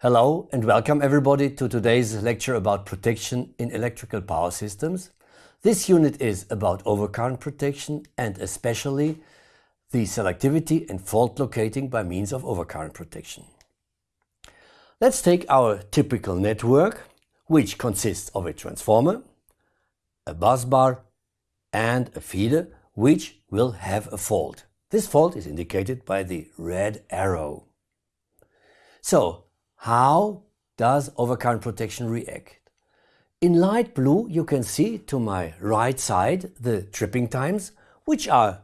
Hello and welcome everybody to today's lecture about protection in electrical power systems. This unit is about overcurrent protection and especially the selectivity and fault locating by means of overcurrent protection. Let's take our typical network, which consists of a transformer, a bus bar and a feeder, which will have a fault. This fault is indicated by the red arrow. So how does overcurrent protection react? In light blue you can see to my right side the tripping times which are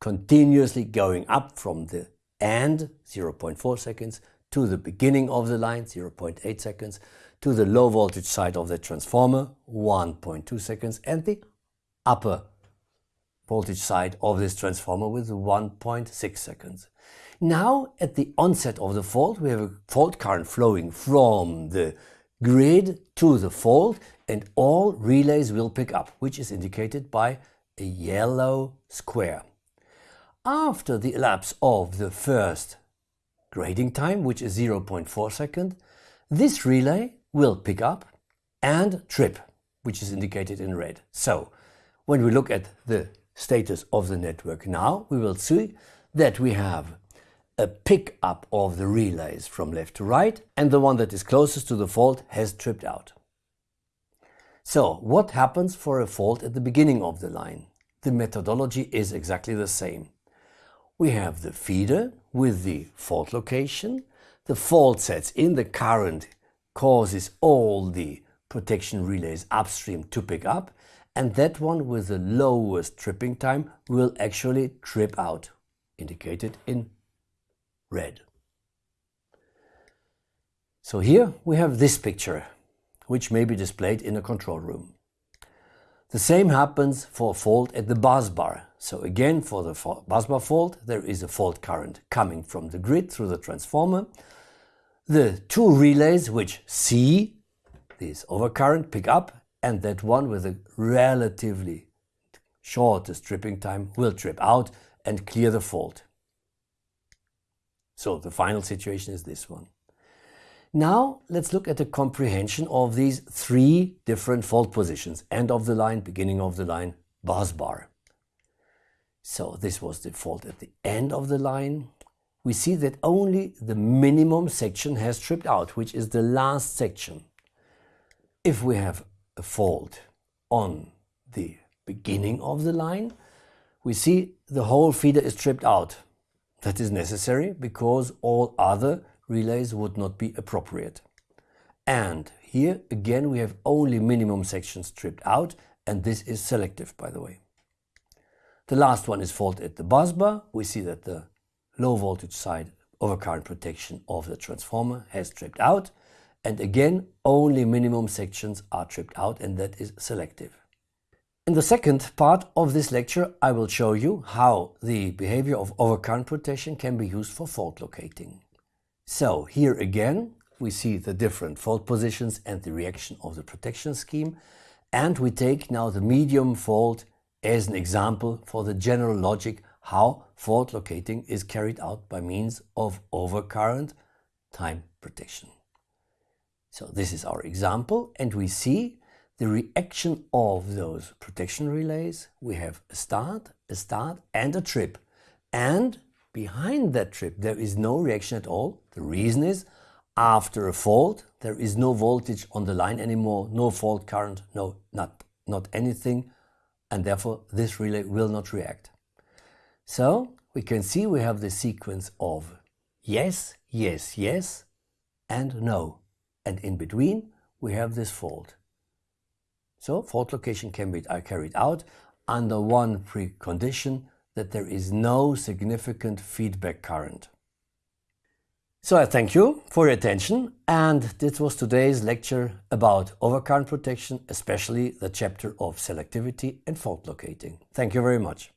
continuously going up from the end 0.4 seconds to the beginning of the line 0.8 seconds to the low voltage side of the transformer 1.2 seconds and the upper voltage side of this transformer with 1.6 seconds. Now at the onset of the fault we have a fault current flowing from the grid to the fault and all relays will pick up which is indicated by a yellow square. After the elapse of the first grading time which is 0.4 second this relay will pick up and trip which is indicated in red. So when we look at the status of the network now we will see that we have a pickup of the relays from left to right and the one that is closest to the fault has tripped out. So what happens for a fault at the beginning of the line? The methodology is exactly the same. We have the feeder with the fault location, the fault sets in the current causes all the protection relays upstream to pick up and that one with the lowest tripping time will actually trip out, indicated in red. So here we have this picture, which may be displayed in a control room. The same happens for a fault at the bus bar. So again, for the bus bar fault, there is a fault current coming from the grid through the transformer. The two relays which see this overcurrent pick up and that one with a relatively shortest tripping time will trip out and clear the fault. So the final situation is this one. Now let's look at the comprehension of these three different fault positions, end of the line, beginning of the line, bus bar. So this was the fault at the end of the line. We see that only the minimum section has tripped out, which is the last section. If we have a fault on the beginning of the line, we see the whole feeder is tripped out. That is necessary because all other relays would not be appropriate. And here again we have only minimum sections stripped out and this is selective by the way. The last one is fault at the bus bar. We see that the low voltage side overcurrent protection of the transformer has tripped out and again only minimum sections are tripped out and that is selective. In the second part of this lecture I will show you how the behavior of overcurrent protection can be used for fault locating. So here again we see the different fault positions and the reaction of the protection scheme and we take now the medium fault as an example for the general logic how fault locating is carried out by means of overcurrent time protection. So this is our example and we see the reaction of those protection relays, we have a start, a start and a trip. And behind that trip there is no reaction at all. The reason is after a fault there is no voltage on the line anymore, no fault current, no not, not anything and therefore this relay will not react. So we can see we have the sequence of yes, yes, yes and no and in between we have this fault. So fault location can be carried out under one precondition that there is no significant feedback current. So I thank you for your attention and this was today's lecture about overcurrent protection, especially the chapter of selectivity and fault locating. Thank you very much.